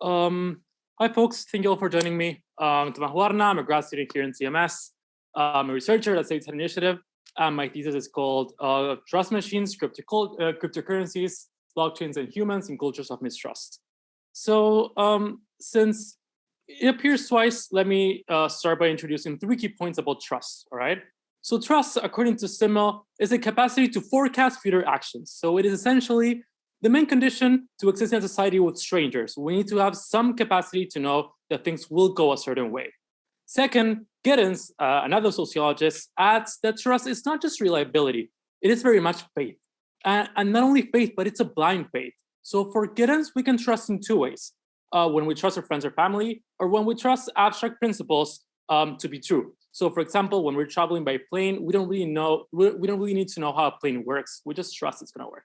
Um, hi, folks. Thank you all for joining me. Um, Guarna, I'm a grad student here in CMS. I'm a researcher at States Initiative. And my thesis is called uh, Trust Machines, Crypto uh, Cryptocurrencies, Blockchains, and Humans in Cultures of Mistrust. So um, since it appears twice, let me uh, start by introducing three key points about trust, all right? So trust, according to Simmel, is a capacity to forecast future actions. So it is essentially the main condition to exist in a society with strangers. We need to have some capacity to know that things will go a certain way. Second, Giddens, uh, another sociologist, adds that trust is not just reliability, it is very much faith. And, and not only faith, but it's a blind faith. So for Giddens, we can trust in two ways. Uh, when we trust our friends or family, or when we trust abstract principles um, to be true. So for example, when we're traveling by plane, we don't really know, we, we don't really need to know how a plane works. We just trust it's gonna work.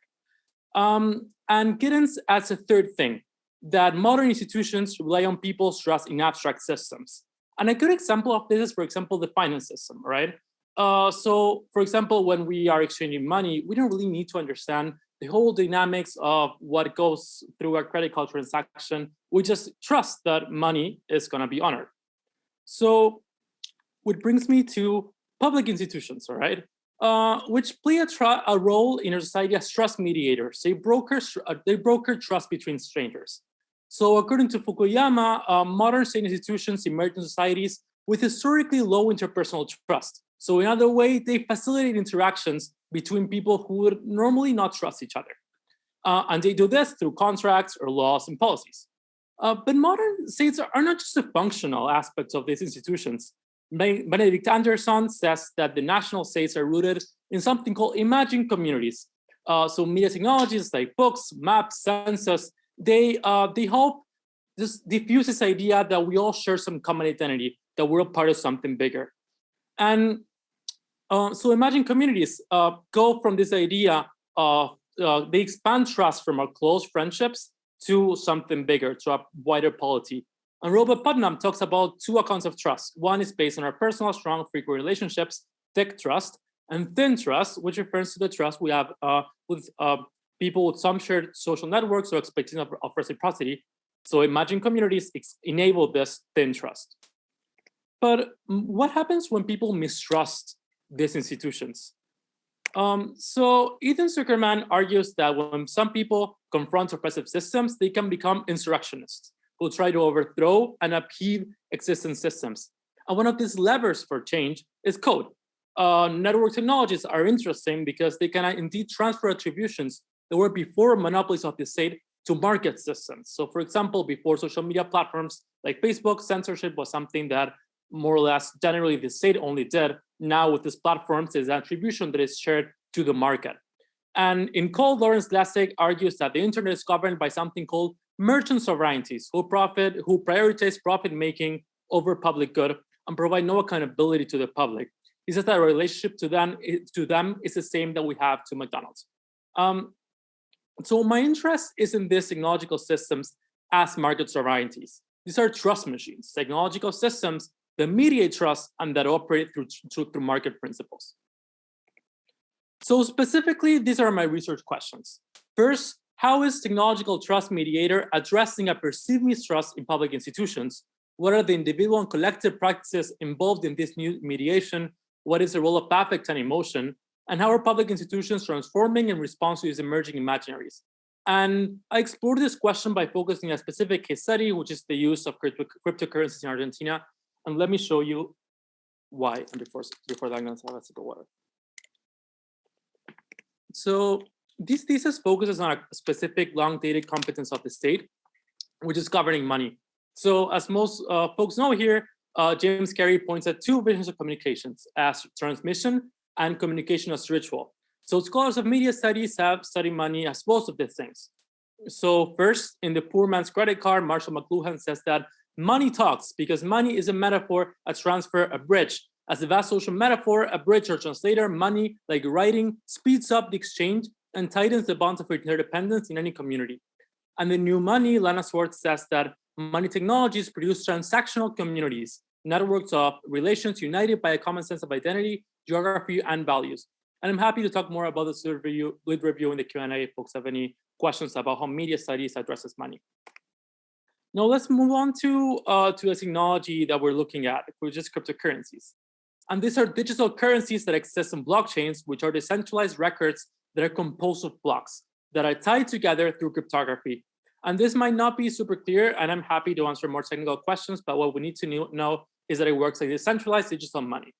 Um, and Giddens adds a third thing, that modern institutions rely on people's trust in abstract systems. And a good example of this is, for example, the finance system, right? Uh, so, for example, when we are exchanging money, we don't really need to understand the whole dynamics of what goes through a credit card transaction. We just trust that money is going to be honored. So, which brings me to public institutions, all right? Uh, which play a, a, role in our society as trust mediators. They broker, uh, they broker trust between strangers. So according to Fukuyama, uh, modern state institutions emerge in societies with historically low interpersonal trust. So in other way, they facilitate interactions between people who would normally not trust each other. Uh, and they do this through contracts or laws and policies. Uh, but modern states are not just the functional aspects of these institutions. Benedict Anderson says that the national states are rooted in something called imagined communities. Uh, so media technologies like books, maps, census, they, uh, they help just diffuse this idea that we all share some common identity, that we're part of something bigger. And uh, so imagined communities uh, go from this idea of, uh, they expand trust from our close friendships to something bigger, to a wider polity. And Robert Putnam talks about two accounts of trust. One is based on our personal, strong, frequent relationships, thick trust, and thin trust, which refers to the trust we have uh, with uh, people with some shared social networks or expectation of, of reciprocity. So imagined communities enable this thin trust. But what happens when people mistrust these institutions? Um, so Ethan Zuckerman argues that when some people confront oppressive systems, they can become insurrectionists who try to overthrow and upheave existing systems. And one of these levers for change is code. Uh, network technologies are interesting because they can indeed transfer attributions that were before monopolies of the state to market systems. So for example, before social media platforms like Facebook, censorship was something that more or less generally the state only did. Now with these platforms, there's attribution that is shared to the market. And in code, Lawrence Lessig argues that the internet is governed by something called merchant sovereignties who profit, who prioritize profit making over public good and provide no accountability to the public. He says that our relationship to them, to them is the same that we have to McDonald's. Um, so my interest is in these technological systems as market sovereignties. These are trust machines, technological systems that mediate trust and that operate through, through, through market principles. So specifically, these are my research questions. First, how is technological trust mediator addressing a perceived mistrust in public institutions? What are the individual and collective practices involved in this new mediation? What is the role of affect and emotion? And how are public institutions transforming in response to these emerging imaginaries? And I explored this question by focusing on a specific case study, which is the use of crypto cryptocurrencies in Argentina. And let me show you why. And before, before that, I'm going to have a sip of water. So this thesis focuses on a specific long-dated competence of the state, which is governing money. So as most uh, folks know here, uh, James Carey points at two visions of communications as transmission and communication as ritual. So scholars of media studies have studied money as both of these things. So first, in the poor man's credit card, Marshall McLuhan says that money talks because money is a metaphor, a transfer, a bridge. As a vast social metaphor, a bridge or translator, money, like writing, speeds up the exchange and tightens the bonds of interdependence in any community. And the new money, Lana Swartz says that money technologies produce transactional communities, networks of relations united by a common sense of identity, geography, and values. And I'm happy to talk more about this review, lead review in the Q&A if folks have any questions about how media studies addresses money. Now let's move on to, uh, to a technology that we're looking at, which is cryptocurrencies. And these are digital currencies that exist in blockchains, which are decentralized records that are composed of blocks that are tied together through cryptography. And this might not be super clear, and I'm happy to answer more technical questions, but what we need to know is that it works like decentralized digital money.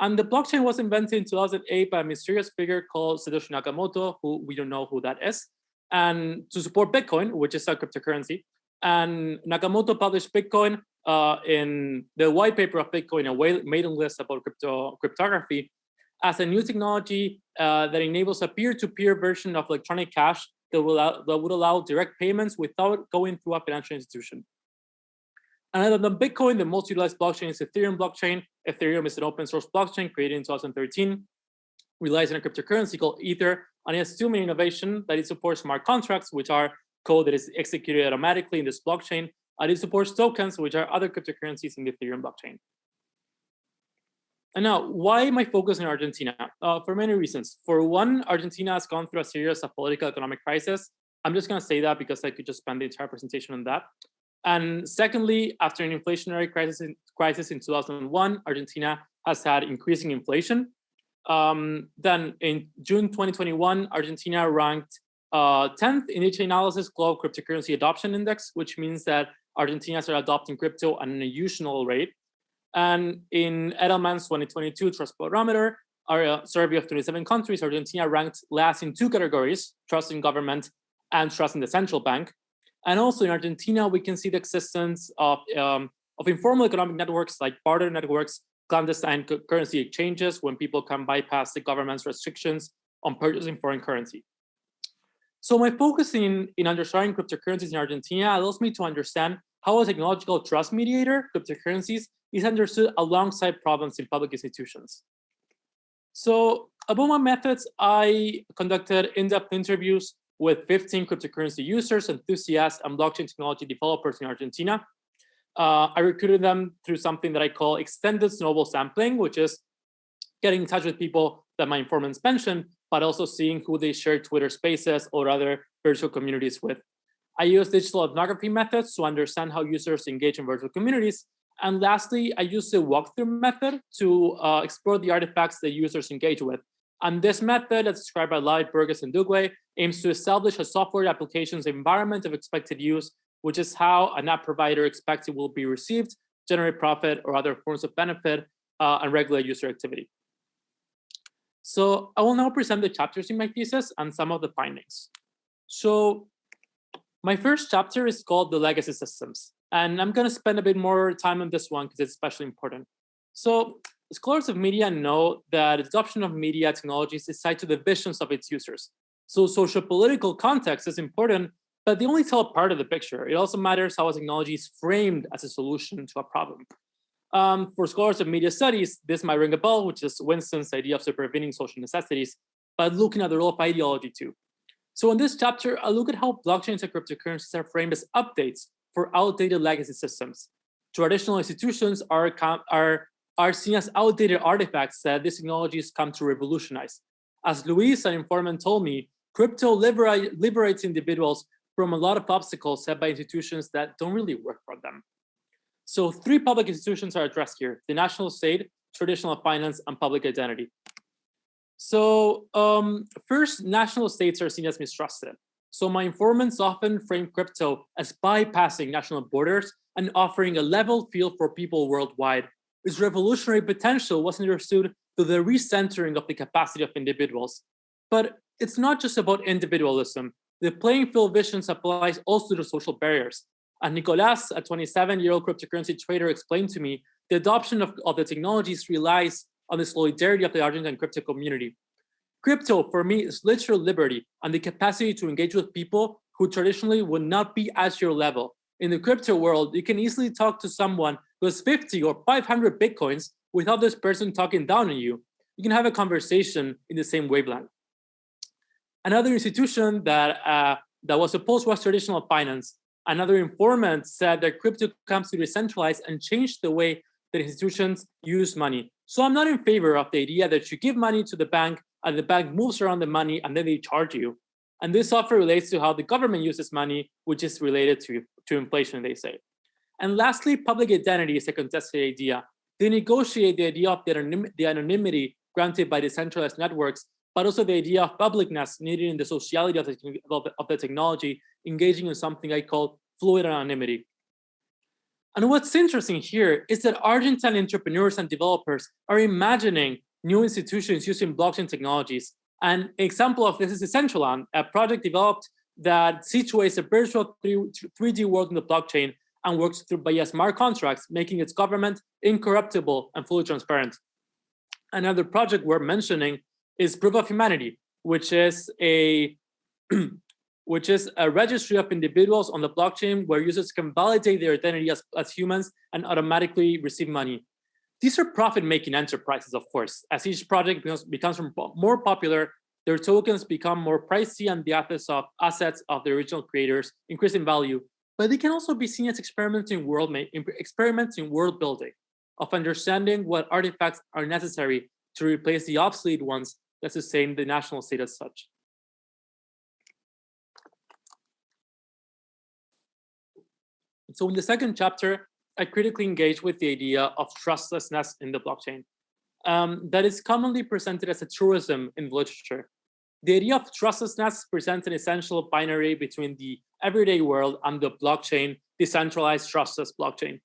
And the blockchain was invented in 2008 by a mysterious figure called Satoshi Nakamoto, who we don't know who that is, and to support Bitcoin, which is a cryptocurrency. And Nakamoto published Bitcoin uh, in the white paper of Bitcoin, a mailing list about crypto cryptography, as a new technology uh, that enables a peer-to-peer -peer version of electronic cash that, will that would allow direct payments without going through a financial institution. And other than Bitcoin, the most utilized blockchain is Ethereum blockchain. Ethereum is an open source blockchain created in 2013, relies on a cryptocurrency called Ether, and it has two main innovations that it supports smart contracts, which are code that is executed automatically in this blockchain, and it supports tokens, which are other cryptocurrencies in the Ethereum blockchain. And now, why am I focused on Argentina? Uh, for many reasons. For one, Argentina has gone through a series of political economic crisis. I'm just going to say that because I could just spend the entire presentation on that. And secondly, after an inflationary crisis in, crisis in 2001, Argentina has had increasing inflation. Um, then in June 2021, Argentina ranked uh, 10th in Chainalysis Global Cryptocurrency Adoption Index, which means that Argentina are adopting crypto at an unusual rate. And in Edelman's 2022 Trust Barometer, our uh, survey of 27 countries, Argentina ranked last in two categories, trust in government and trust in the central bank. And also in Argentina, we can see the existence of, um, of informal economic networks like barter networks, clandestine currency exchanges when people can bypass the government's restrictions on purchasing foreign currency. So my focus in, in understanding cryptocurrencies in Argentina allows me to understand how a technological trust mediator, cryptocurrencies, is understood alongside problems in public institutions. So about my methods, I conducted in-depth interviews with 15 cryptocurrency users, enthusiasts, and blockchain technology developers in Argentina. Uh, I recruited them through something that I call extended snowball sampling, which is getting in touch with people that my informants mentioned, but also seeing who they share Twitter spaces or other virtual communities with. I use digital ethnography methods to understand how users engage in virtual communities. And lastly, I use the walkthrough method to uh, explore the artifacts that users engage with. And this method, as described by Light, Burgess, and Duguay, aims to establish a software application's environment of expected use, which is how an app provider expects it will be received, generate profit, or other forms of benefit, uh, and regulate user activity. So I will now present the chapters in my thesis and some of the findings. So my first chapter is called the legacy systems. And I'm going to spend a bit more time on this one because it's especially important. So scholars of media know that adoption of media technologies is tied to the visions of its users. So social political context is important, but they only tell part of the picture. It also matters how a technology is framed as a solution to a problem. Um, for scholars of media studies, this might ring a bell, which is Winston's idea of supervening social necessities, but looking at the role of ideology too. So in this chapter, I look at how blockchains and cryptocurrencies are framed as updates for outdated legacy systems. Traditional institutions are, are, are seen as outdated artifacts that these technologies come to revolutionize. As Luis, an informant, told me, crypto liberate, liberates individuals from a lot of obstacles set by institutions that don't really work for them. So three public institutions are addressed here, the national state, traditional finance, and public identity. So um, first, national states are seen as mistrusted. So my informants often frame crypto as bypassing national borders and offering a level field for people worldwide. Its revolutionary potential was understood through the recentering of the capacity of individuals. But it's not just about individualism. The playing field vision applies also to social barriers. And Nicolas, a 27-year-old cryptocurrency trader, explained to me the adoption of, of the technologies relies on the solidarity of the Argentine crypto community. Crypto, for me, is literal liberty and the capacity to engage with people who traditionally would not be at your level. In the crypto world, you can easily talk to someone who has 50 or 500 Bitcoins without this person talking down on you. You can have a conversation in the same wavelength. Another institution that, uh, that was opposed was traditional finance. Another informant said that crypto comes to decentralize and change the way that institutions use money. So I'm not in favor of the idea that you give money to the bank and the bank moves around the money and then they charge you. And this offer relates to how the government uses money, which is related to, to inflation, they say. And lastly, public identity is a contested idea. They negotiate the idea of the, the anonymity granted by decentralized networks, but also the idea of publicness needed in the sociality of the, of the technology, engaging in something I call fluid anonymity. And what's interesting here is that Argentine entrepreneurs and developers are imagining new institutions using blockchain technologies. An example of this is Decentraland, a project developed that situates a virtual 3D world in the blockchain and works through via smart contracts, making its government incorruptible and fully transparent. Another project we're mentioning is Proof of Humanity, which is a which is a registry of individuals on the blockchain where users can validate their identity as, as humans and automatically receive money. These are profit-making enterprises, of course. As each project becomes, becomes more popular, their tokens become more pricey and the assets of, assets of the original creators increase in value. But they can also be seen as experiments in world experiments in world building, of understanding what artifacts are necessary to replace the obsolete ones that sustain the national state as such. So in the second chapter, I critically engage with the idea of trustlessness in the blockchain um, that is commonly presented as a truism in literature. The idea of trustlessness presents an essential binary between the everyday world and the blockchain, decentralized trustless blockchain.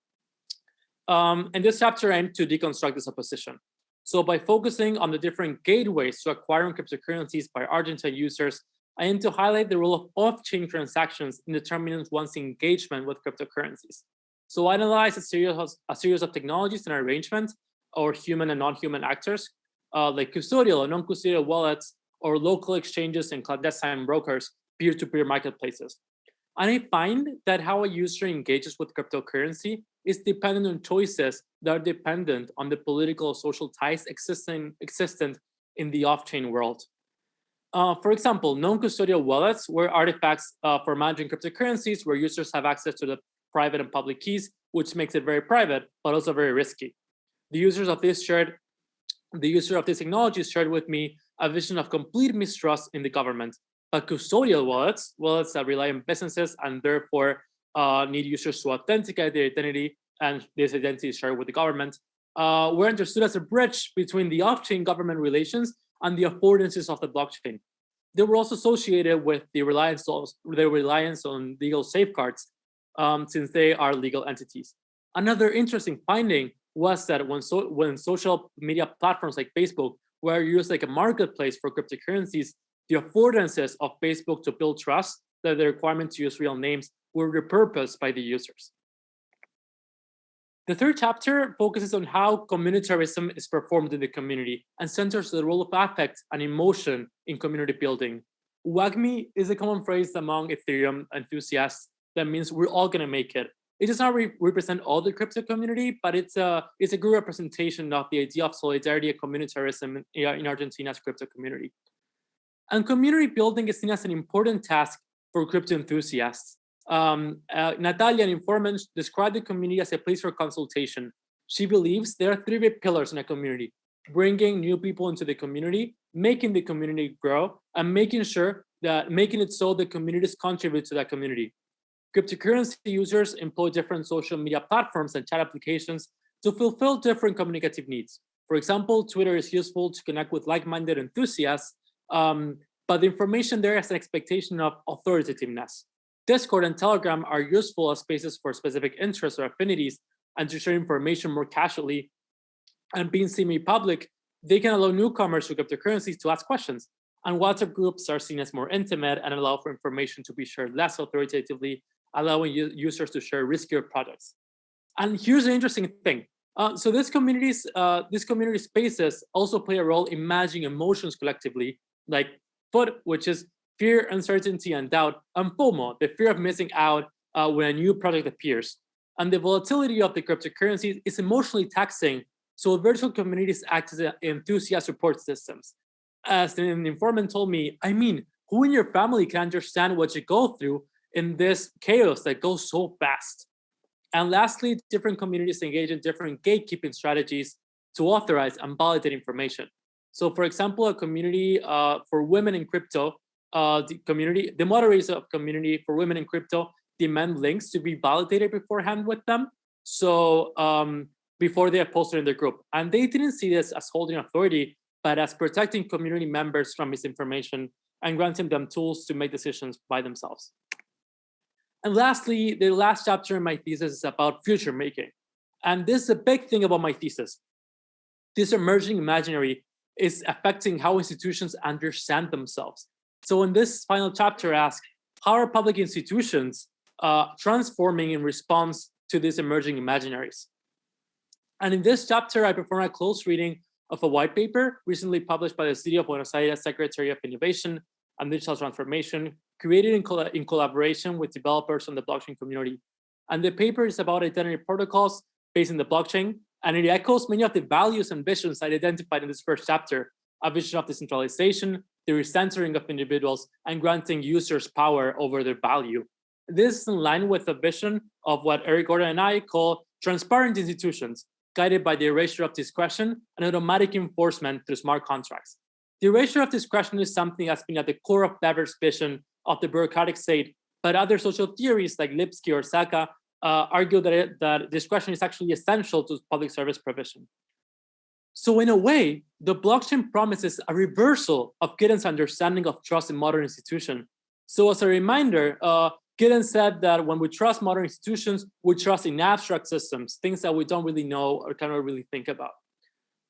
Um, and this chapter aimed to deconstruct this opposition. So by focusing on the different gateways to acquiring cryptocurrencies by Argentine users I aim to highlight the role of off-chain transactions in determining one's engagement with cryptocurrencies. So I analyze a series of, a series of technologies and arrangements or human and non-human actors, uh, like custodial and non-custodial wallets, or local exchanges and clandestine brokers, peer-to-peer -peer marketplaces. And I find that how a user engages with cryptocurrency is dependent on choices that are dependent on the political social ties existing, existent in the off-chain world. Uh, for example, non-custodial wallets were artifacts uh, for managing cryptocurrencies where users have access to the private and public keys, which makes it very private, but also very risky. The users of this shared, the user of this technology shared with me a vision of complete mistrust in the government. But custodial wallets, wallets that rely on businesses and therefore uh, need users to authenticate their identity and this identity is shared with the government, uh, were understood as a bridge between the off-chain government relations and the affordances of the blockchain. They were also associated with the reliance on, the reliance on legal safeguards um, since they are legal entities. Another interesting finding was that when, so, when social media platforms like Facebook were used like a marketplace for cryptocurrencies, the affordances of Facebook to build trust, that the requirement to use real names, were repurposed by the users. The third chapter focuses on how communitarism is performed in the community and centers the role of affect and emotion in community building. WAGMI is a common phrase among Ethereum enthusiasts that means we're all going to make it. It does not re represent all the crypto community, but it's a, it's a good representation of the idea of solidarity and communitarism in, in Argentina's crypto community. And community building is seen as an important task for crypto enthusiasts. Um, uh, Natalia, an informant, described the community as a place for consultation. She believes there are three big pillars in a community, bringing new people into the community, making the community grow, and making sure that making it so the communities contribute to that community. Cryptocurrency users employ different social media platforms and chat applications to fulfill different communicative needs. For example, Twitter is useful to connect with like-minded enthusiasts, um, but the information there has an expectation of authoritativeness. Discord and Telegram are useful as spaces for specific interests or affinities and to share information more casually. And being semi-public, they can allow newcomers to cryptocurrencies to ask questions. And WhatsApp groups are seen as more intimate and allow for information to be shared less authoritatively, allowing users to share riskier products. And here's an interesting thing. Uh, so this communities, uh, these community spaces also play a role in managing emotions collectively, like FUD, which is fear, uncertainty, and doubt, and FOMO, the fear of missing out uh, when a new project appears. And the volatility of the cryptocurrencies is emotionally taxing, so virtual communities act as enthusiast support systems. As an informant told me, I mean, who in your family can understand what you go through in this chaos that goes so fast? And lastly, different communities engage in different gatekeeping strategies to authorize and validate information. So for example, a community uh, for women in crypto uh, the community, the moderators of community for women in crypto demand links to be validated beforehand with them. So um, before they are posted in the group. And they didn't see this as holding authority, but as protecting community members from misinformation and granting them tools to make decisions by themselves. And lastly, the last chapter in my thesis is about future making. And this is a big thing about my thesis. This emerging imaginary is affecting how institutions understand themselves. So in this final chapter, I ask, how are public institutions uh, transforming in response to these emerging imaginaries? And in this chapter, I perform a close reading of a white paper recently published by the City of Buenos Aires Secretary of Innovation and Digital Transformation, created in, col in collaboration with developers on the blockchain community. And the paper is about identity protocols based in the blockchain, and it echoes many of the values and visions I identified in this first chapter, a vision of decentralization, the recentering of individuals, and granting users power over their value. This is in line with the vision of what Eric Gordon and I call transparent institutions, guided by the erasure of discretion and automatic enforcement through smart contracts. The erasure of discretion is something that's been at the core of Weber's vision of the bureaucratic state, but other social theories like Lipsky or Zacka uh, argue that, it, that discretion is actually essential to public service provision. So in a way, the blockchain promises a reversal of Giddens' understanding of trust in modern institutions. So as a reminder, uh, Giddens said that when we trust modern institutions, we trust in abstract systems, things that we don't really know or cannot really think about.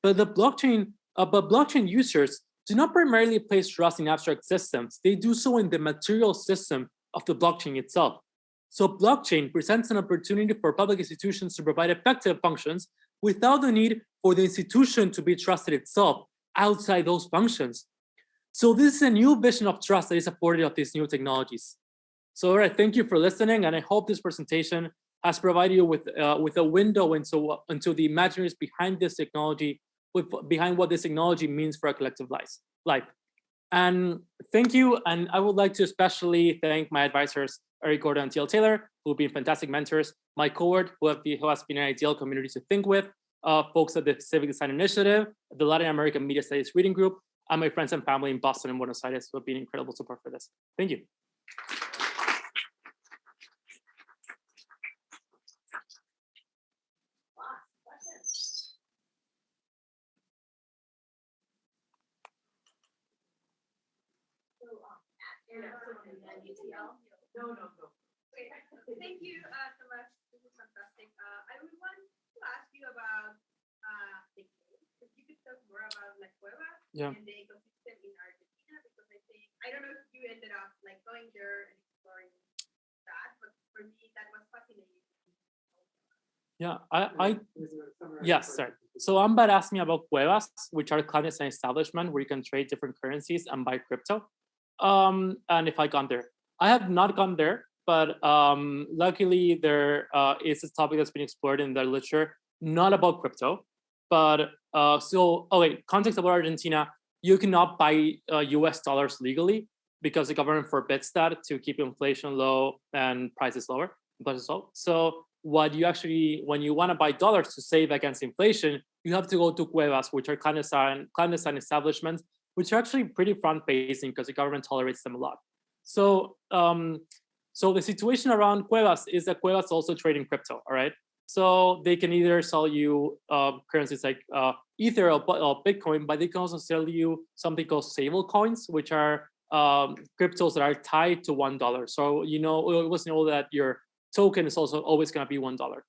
But the blockchain, uh, but blockchain users do not primarily place trust in abstract systems. They do so in the material system of the blockchain itself. So blockchain presents an opportunity for public institutions to provide effective functions without the need for the institution to be trusted itself outside those functions. So this is a new vision of trust that is afforded of these new technologies. So all right, thank you for listening, and I hope this presentation has provided you with uh, with a window into into the imaginaries behind this technology, with behind what this technology means for our collective lives, life. And thank you, and I would like to especially thank my advisors, Eric Gordon and TL Taylor, who have been fantastic mentors, my cohort, who, have who has been an ideal community to think with, uh, folks at the Civic Design Initiative, the Latin American Media Studies Reading Group, and my friends and family in Boston and Buenos Aires who have been incredible support for this. Thank you. No, no, no. Okay, thank you uh, so much. This is fantastic. Uh, I would want to ask you about uh, the if you could talk more about La Cueva yeah. and the ecosystem in Argentina, because I think, I don't know if you ended up like going there and exploring that, but for me, that was fascinating. Yeah, I, I yes, sir. So Amber asked me about cuevas, which are clandestine establishment where you can trade different currencies and buy crypto. Um, and if I gone there, I have not gone there, but um, luckily there uh, is a topic that's been explored in the literature, not about crypto, but uh, so, oh wait, context about Argentina, you cannot buy uh, US dollars legally because the government forbids that to keep inflation low and prices lower, But. So what you actually, when you want to buy dollars to save against inflation, you have to go to cuevas, which are clandestine, clandestine establishments, which are actually pretty front-facing because the government tolerates them a lot. So, um, so the situation around Cuevas is that Cuevas also trading crypto, all right? So they can either sell you uh, currencies like uh, Ether or, or, Bitcoin, but they can also sell you something called stable coins, which are um, cryptos that are tied to one dollar. So you know, it was know that your token is also always going to be one dollar.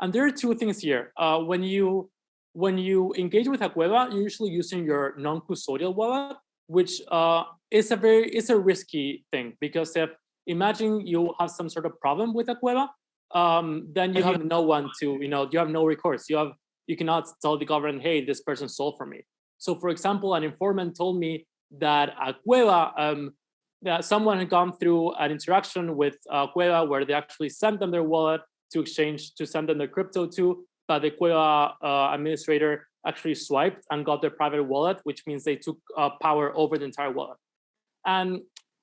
And there are two things here. Uh, when you when you engage with a Cueva, you're usually using your non-custodial wallet, which uh, is a very it's a risky thing because if imagine you have some sort of problem with a Cueva, um, then you have no one to you know you have no recourse. You have you cannot tell the government, hey, this person stole from me. So, for example, an informant told me that a Cueva, um, that someone had gone through an interaction with a Cueva where they actually sent them their wallet to exchange to send them their crypto to, but the Cueva uh, administrator actually swiped and got their private wallet, which means they took uh, power over the entire wallet. And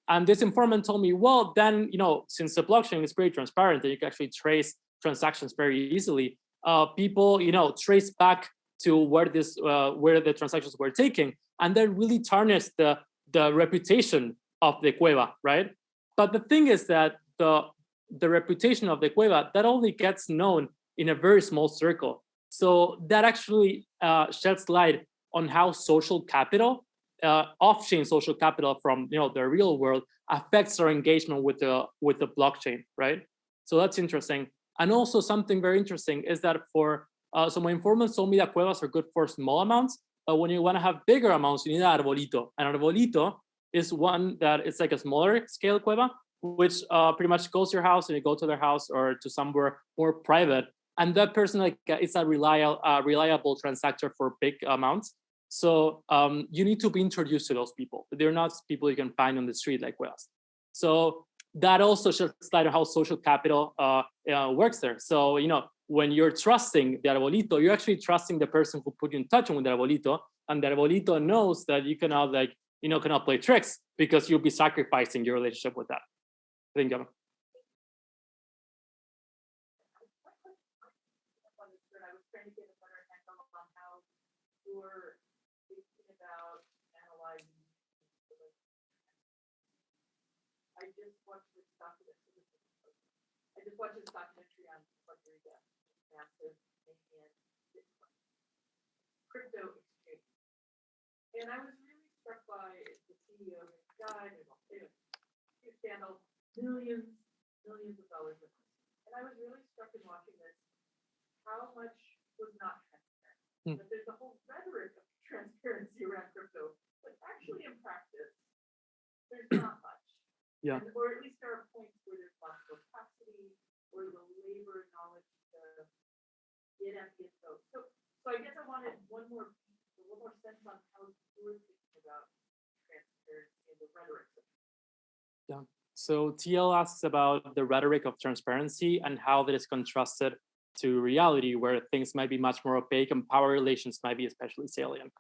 and this informant told me, well, then, you know, since the blockchain is very transparent and you can actually trace transactions very easily, uh, people, you know, trace back to where this, uh, where the transactions were taken, and then really tarnish the the reputation of the cueva, right? But the thing is that the the reputation of the cueva that only gets known in a very small circle. So that actually uh, sheds light on how social capital, uh, off-chain social capital from you know the real world affects our engagement with the with the blockchain, right? So that's interesting. And also something very interesting is that for uh, so my informant told me that cuevas are good for small amounts, but when you want to have bigger amounts, you need an arbolito. An arbolito is one that it's like a smaller scale cueva, which uh, pretty much goes to your house and you go to their house or to somewhere more private. And that person like uh, it's a reliable, uh, reliable transactor for big amounts. So um, you need to be introduced to those people. They're not people you can find on the street like Cuevas. So that also shows on how social capital uh, uh, works there. So, you know, when you're trusting the arbolito, you're actually trusting the person who put you in touch with the arbolito, and the arbolito knows that you cannot like, you know, cannot play tricks because you'll be sacrificing your relationship with that. I Watched this documentary on Puerto Rico, massive and Bitcoin crypto exchange. And I was really struck by the CEO who died and all, anyway, huge scandal, millions, millions of dollars. in it. And I was really struck in watching this, how much was not transparent. Hmm. That there's a whole rhetoric of transparency around crypto, but actually in practice, there's not much. Yeah. And- Or at least there are points where there's lots of or the labor and knowledge to get at the. So, so I guess I wanted one more, little more sense on how you're thinking about transparency and the rhetoric. of So TL asks about the rhetoric of transparency and how that is contrasted to reality where things might be much more opaque and power relations might be especially salient.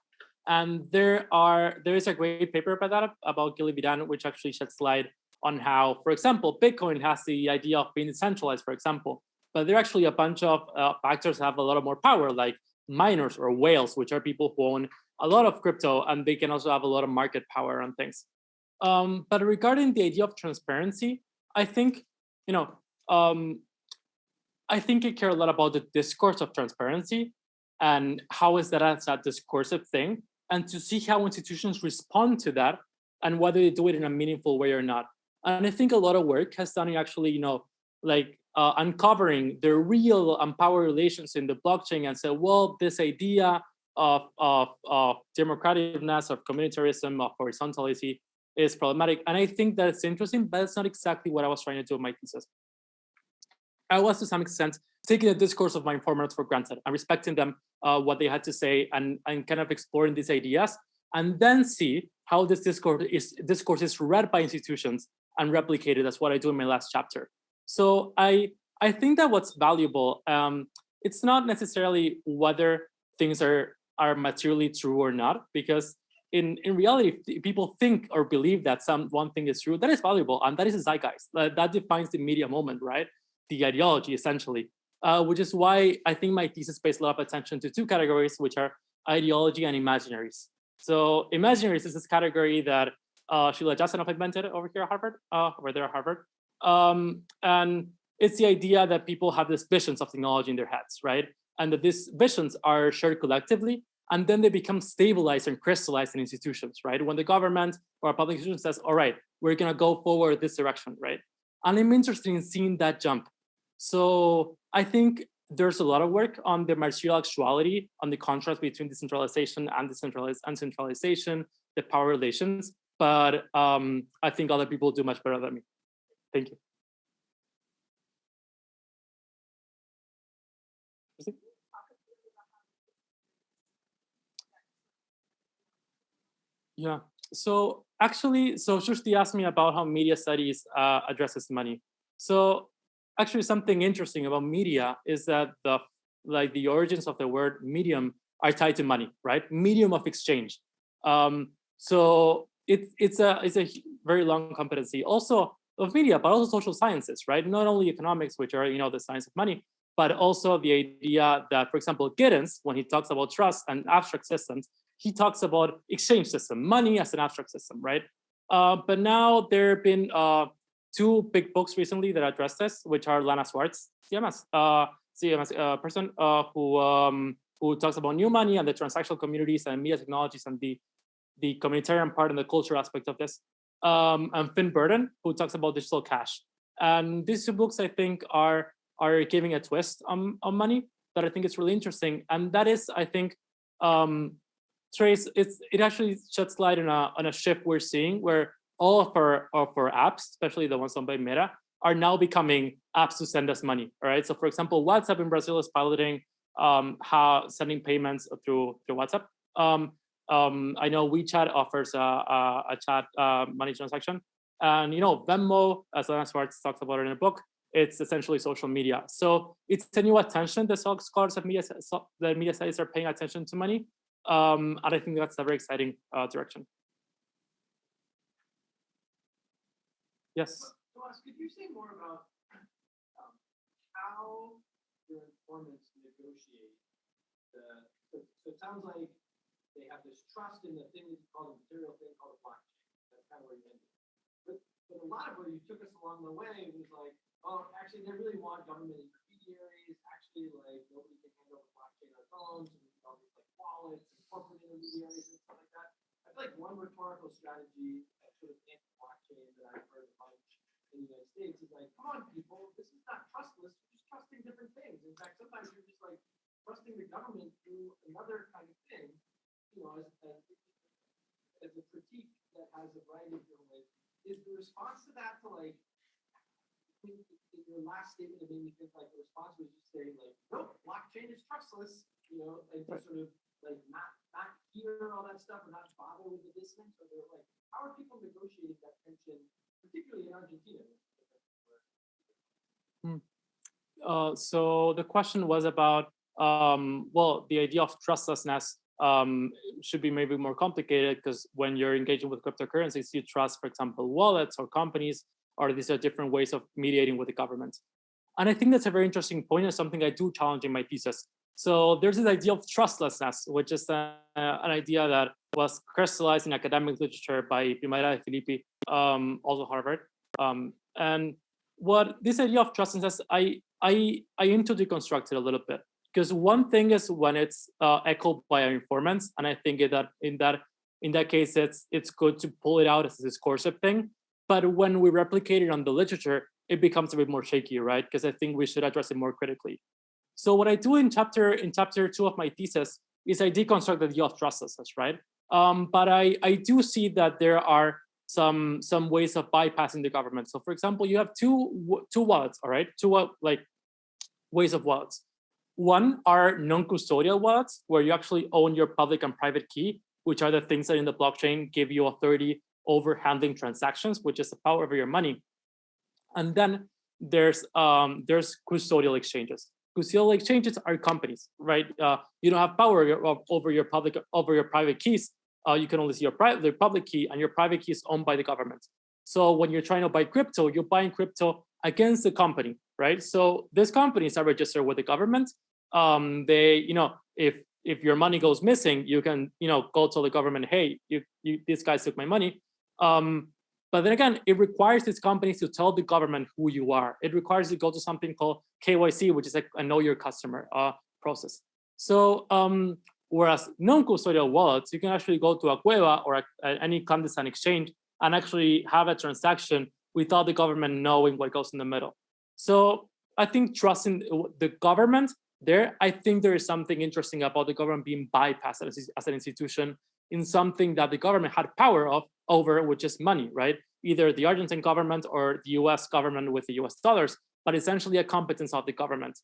And there are there is a great paper about that about Gili Vidan, which actually sheds light on how, for example, Bitcoin has the idea of being decentralized, for example, but there are actually a bunch of uh, actors that have a lot of more power, like miners or whales, which are people who own a lot of crypto and they can also have a lot of market power on things. Um, but regarding the idea of transparency, I think, you know, um, I think I care a lot about the discourse of transparency and how is that as a discursive thing and to see how institutions respond to that and whether they do it in a meaningful way or not. And I think a lot of work has done actually, you know, like uh, uncovering the real and power relations in the blockchain and say, well, this idea of, of, of democraticness, of communitarism, of horizontality is problematic. And I think that it's interesting, but it's not exactly what I was trying to do in my thesis. I was to some extent taking the discourse of my informants for granted and respecting them, uh, what they had to say and, and kind of exploring these ideas and then see how this discourse is, discourse is read by institutions and replicated. That's what I do in my last chapter. So I, I think that what's valuable, um, it's not necessarily whether things are, are materially true or not, because in, in reality, people think or believe that some one thing is true, that is valuable, and that is a zeitgeist. That, that defines the media moment, right? The ideology, essentially. Uh, which is why I think my thesis pays a lot of attention to two categories, which are ideology and imaginaries. So imaginaries is this category that uh, Sheila Jasanoff invented over here at Harvard, uh, over there at Harvard. Um, and it's the idea that people have these visions of technology in their heads, right? And that these visions are shared collectively, and then they become stabilized and crystallized in institutions, right? When the government or a public institution says, all right, we're gonna go forward this direction, right? And I'm interested in seeing that jump. So I think there's a lot of work on the material actuality, on the contrast between decentralization and decentralized and centralization, the power relations. But um, I think other people do much better than me. Thank you. Yeah, so actually, so Shushti asked me about how media studies uh, addresses money. So actually something interesting about media is that the like the origins of the word medium are tied to money, right? Medium of exchange. Um, so it, it's a it's a very long competency also of media, but also social sciences, right? Not only economics, which are you know the science of money, but also the idea that, for example, Giddens, when he talks about trust and abstract systems, he talks about exchange system, money as an abstract system, right? Uh, but now there have been uh, two big books recently that address this, which are Lana Swartz, CMS, uh, CMS uh, person uh, who um, who talks about new money and the transactional communities and media technologies and the the communitarian part and the culture aspect of this, um, and Finn Brunton, who talks about digital cash. And these two books, I think, are are giving a twist on, on money that I think is really interesting. And that is, I think, um, Trace, it's, it actually sheds light on a, on a shift we're seeing where all of our, of our apps, especially the ones owned by Meta, are now becoming apps to send us money, all right? So for example, WhatsApp in Brazil is piloting um, how sending payments through, through WhatsApp. Um, um, I know WeChat offers a, a, a chat uh, money transaction. And you know, Venmo, as Lana Swartz talks about it in a book, it's essentially social media. So it's a new attention that scholars of media, the media studies are paying attention to money. Um, and I think that's a very exciting uh, direction. Yes. Could you say more about um, how your informants negotiate the, so, so it sounds like they have this trust in the thing that you call the material thing called a blockchain. That's kind of where you ended. But, but a lot of where you took us along the way was like, oh, actually, they really want government intermediaries. Actually, like nobody can handle the blockchain on phones, and all these like wallets and corporate intermediaries and stuff like that. I feel like one rhetorical strategy that sort of anti-blockchain that I've heard a bunch in the United States is like, come on, people, this is not trustless. You're just trusting different things. In fact, sometimes you're just like trusting the government through another kind of thing. You know, as, as, as a critique that has a variety of different ways. Is the response to that to like in, your last statement, it made me think like the response was just saying like, nope, blockchain is trustless, you know, and to sort of like not not hear all that stuff or not bother with the dissonance, or they're like, how are people negotiating that tension, particularly in Argentina? Hmm. Uh, so the question was about, um, well, the idea of trustlessness um, should be maybe more complicated because when you're engaging with cryptocurrencies, you trust, for example, wallets or companies or these are different ways of mediating with the government. And I think that's a very interesting point and something I do challenge in my thesis. So there's this idea of trustlessness, which is a, an idea that was crystallized in academic literature by Primavera Filippi, um, also Harvard. Um, and what this idea of trustlessness, I, I, I aim to deconstruct it a little bit. Because one thing is when it's uh, echoed by our informants, and I think that in that in that case, it's it's good to pull it out as a discursive thing. But when we replicate it on the literature, it becomes a bit more shaky, right? Because I think we should address it more critically. So what I do in chapter in chapter two of my thesis is I deconstruct the idea of trustlessness, right? Um, but I, I do see that there are some some ways of bypassing the government. So for example, you have two two wallets, all right? Two like ways of wallets. One are non-custodial wallets, where you actually own your public and private key, which are the things that in the blockchain give you authority over handling transactions, which is the power over your money. And then there's um, there's custodial exchanges. Custodial exchanges are companies, right? Uh, you don't have power over your public over your private keys. Uh, you can only see your private the public key, and your private key is owned by the government. So when you're trying to buy crypto, you're buying crypto against the company, right? So these companies are registered with the government. Um, they, you know, if if your money goes missing, you can, you know, go tell the government, hey, you, you these guys took my money. Um, but then again, it requires these companies to tell the government who you are. It requires you to go to something called KYC, which is like a know your customer uh, process. So um, whereas non-custodial wallets, you can actually go to a Cueva or a, a, any clandestine exchange and actually have a transaction without the government knowing what goes in the middle. So I think trusting the government there, I think there is something interesting about the government being bypassed as, as an institution in something that the government had power of over, which is money, right? Either the Argentine government or the US government with the US dollars, but essentially a competence of the government.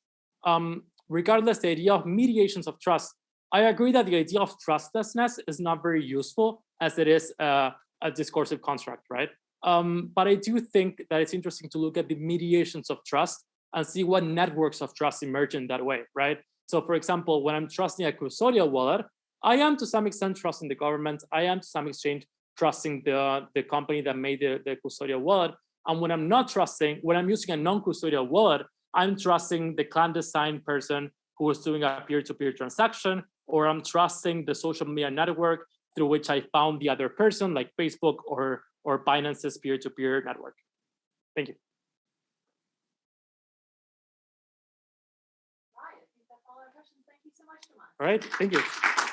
Um, regardless, the idea of mediations of trust, I agree that the idea of trustlessness is not very useful as it is uh, a discursive construct, right? Um, but I do think that it's interesting to look at the mediations of trust and see what networks of trust emerge in that way, right? So for example, when I'm trusting a custodial wallet, I am to some extent trusting the government. I am to some extent trusting the, the company that made the, the custodial wallet. And when I'm not trusting, when I'm using a non-custodial wallet, I'm trusting the clandestine person who is doing a peer-to-peer -peer transaction, or I'm trusting the social media network through which I found the other person, like Facebook or or Binance's peer-to-peer network. Thank you. Right, I think that's all our questions. Thank you so much, Tomas. All right, thank you.